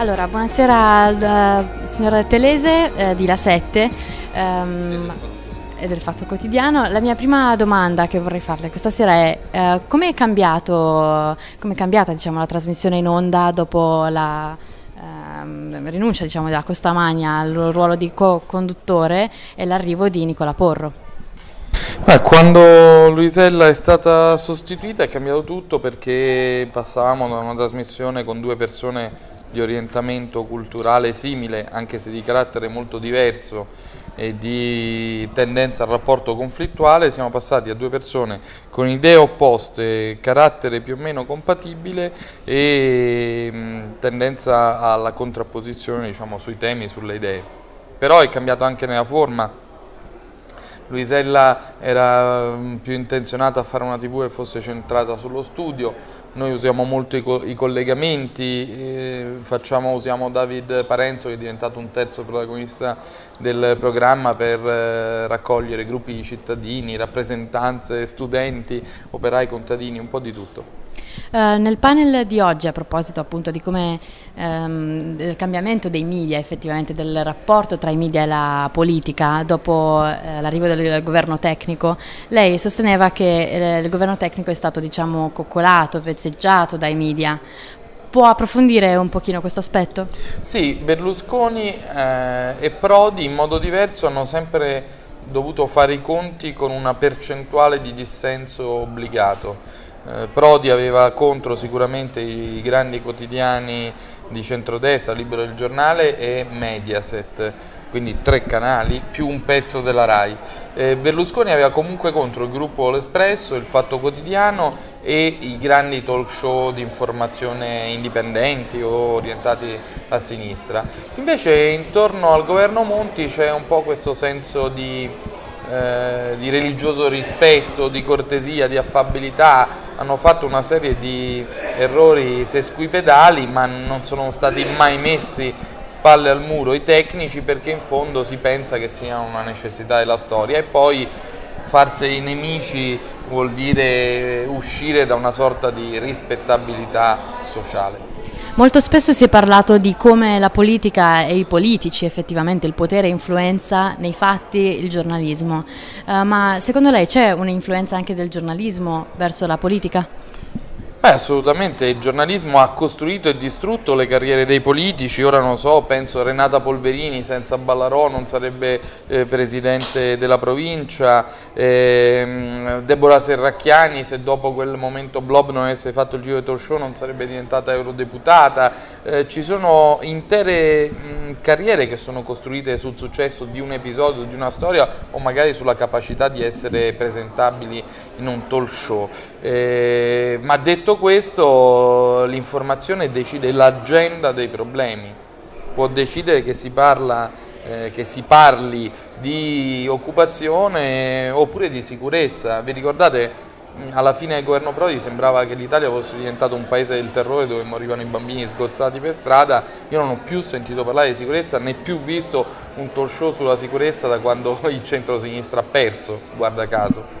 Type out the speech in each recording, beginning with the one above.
Allora, buonasera al uh, signor Telese uh, di La 7 um, e del Fatto Quotidiano. La mia prima domanda che vorrei farle questa sera è uh, come è cambiato, come è cambiata diciamo, la trasmissione in onda dopo la ehm, rinuncia diciamo, della Costa Magna al ruolo di co-conduttore e l'arrivo di Nicola Porro? Beh, quando Luisella è stata sostituita è cambiato tutto perché passavamo da una trasmissione con due persone di orientamento culturale simile, anche se di carattere molto diverso e di tendenza al rapporto conflittuale, siamo passati a due persone con idee opposte, carattere più o meno compatibile e tendenza alla contrapposizione diciamo, sui temi, sulle idee. Però è cambiato anche nella forma, Luisella era più intenzionata a fare una tv che fosse centrata sullo studio, noi usiamo molto i, co i collegamenti, eh, facciamo, usiamo David Parenzo che è diventato un terzo protagonista del programma per eh, raccogliere gruppi di cittadini, rappresentanze, studenti, operai, contadini, un po' di tutto. Uh, nel panel di oggi, a proposito appunto di come um, del cambiamento dei media, effettivamente del rapporto tra i media e la politica dopo uh, l'arrivo del, del, governo tecnico, lei sosteneva che uh, il governo tecnico è stato diciamo coccolato, vezzeggiato dai media. Può approfondire un pochino questo aspetto? Sì, Berlusconi eh, e Prodi in modo diverso hanno sempre dovuto fare i conti con una percentuale di dissenso obbligato eh, Prodi aveva contro sicuramente i grandi quotidiani di centrodestra, Libero del Giornale e Mediaset, quindi tre canali più un pezzo della RAI. Eh, Berlusconi aveva comunque contro il gruppo L'Espresso, il Fatto Quotidiano e i grandi talk show di informazione indipendenti o orientati a sinistra. Invece intorno al governo Monti c'è un po' questo senso di eh, di religioso rispetto, di cortesia, di affabilità, hanno fatto una serie di errori sesquipedali ma non sono stati mai messi spalle al muro i tecnici perché in fondo si pensa che sia una necessità della storia e poi farseli nemici vuol dire uscire da una sorta di rispettabilità sociale. Molto spesso si è parlato di come la politica e i politici, effettivamente il potere influenza nei fatti il giornalismo, uh, ma secondo lei c'è un'influenza anche del giornalismo verso la politica? Beh, assolutamente, il giornalismo ha costruito e distrutto le carriere dei politici, ora non so, penso a Renata Polverini senza Ballarò non sarebbe eh, presidente della provincia, eh, Deborah Serracchiani se dopo quel momento Blob non avesse fatto il giro di talk show non sarebbe diventata eurodeputata, eh, ci sono intere mh, carriere che sono costruite sul successo di un episodio, di una storia o magari sulla capacità di essere presentabili in un talk show. Eh, ma detto detto questo, l'informazione decide l'agenda dei problemi, può decidere che si, parla, eh, che si parli di occupazione oppure di sicurezza. Vi ricordate? alla fine del governo Prodi sembrava che l'Italia fosse diventato un paese del terrore dove morivano i bambini sgozzati per strada, io non ho più sentito parlare di sicurezza né più visto un talk show sulla sicurezza da quando il centro-sinistra ha perso, guarda caso.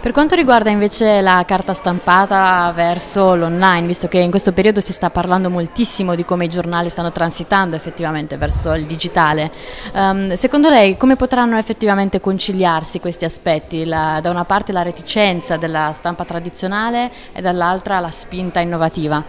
Per quanto riguarda invece la carta stampata verso l'online, visto che in questo periodo si sta parlando moltissimo di come i giornali stanno transitando effettivamente verso il digitale, um, secondo lei come potranno effettivamente conciliarsi questi aspetti? La, da una parte la reticenza della stampa tradizionale e dall'altra la spinta innovativa?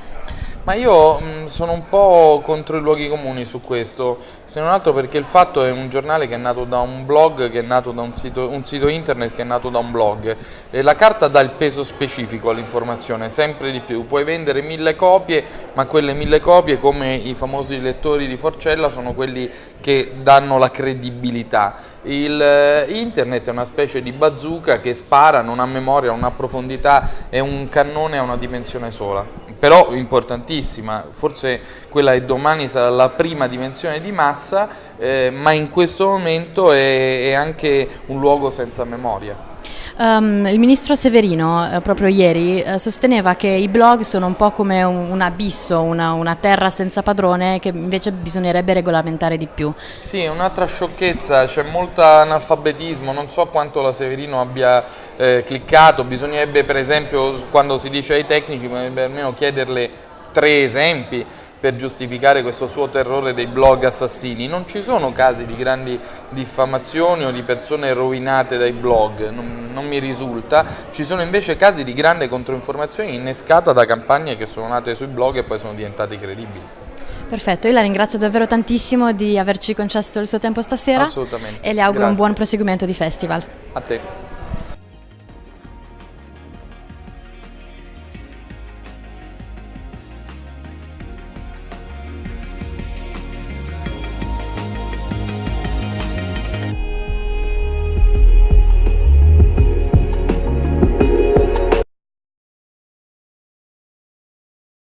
Ma io mh, sono un po' contro i luoghi comuni su questo, se non altro perché il fatto è un giornale che è nato da un blog, che è nato da un sito, un sito internet che è nato da un blog e la carta dà il peso specifico all'informazione, sempre di più. Puoi vendere mille copie, ma quelle mille copie, come i famosi lettori di Forcella, sono quelli che danno la credibilità. Il, eh, internet è una specie di bazooka che spara, non ha memoria, non ha profondità, è un cannone a una dimensione sola, però importantissima, forse quella che domani sarà la prima dimensione di massa, eh, ma in questo momento è, è anche un luogo senza memoria. Um, il ministro Severino, eh, proprio ieri, eh, sosteneva che i blog sono un po' come un, un abisso, una, una, terra senza padrone che invece bisognerebbe regolamentare di più. Sì, un'altra sciocchezza, c'è molto analfabetismo, non so quanto la Severino abbia eh, cliccato, bisognerebbe per esempio quando si dice ai tecnici, almeno chiederle tre esempi per giustificare questo suo terrore dei blog assassini. Non ci sono casi di grandi diffamazioni o di persone rovinate dai blog, non, non mi risulta. Ci sono invece casi di grande controinformazione innescata da campagne che sono nate sui blog e poi sono diventate credibili. Perfetto, io la ringrazio davvero tantissimo di averci concesso il suo tempo stasera Assolutamente. e le auguro Grazie. un buon proseguimento di festival. A te.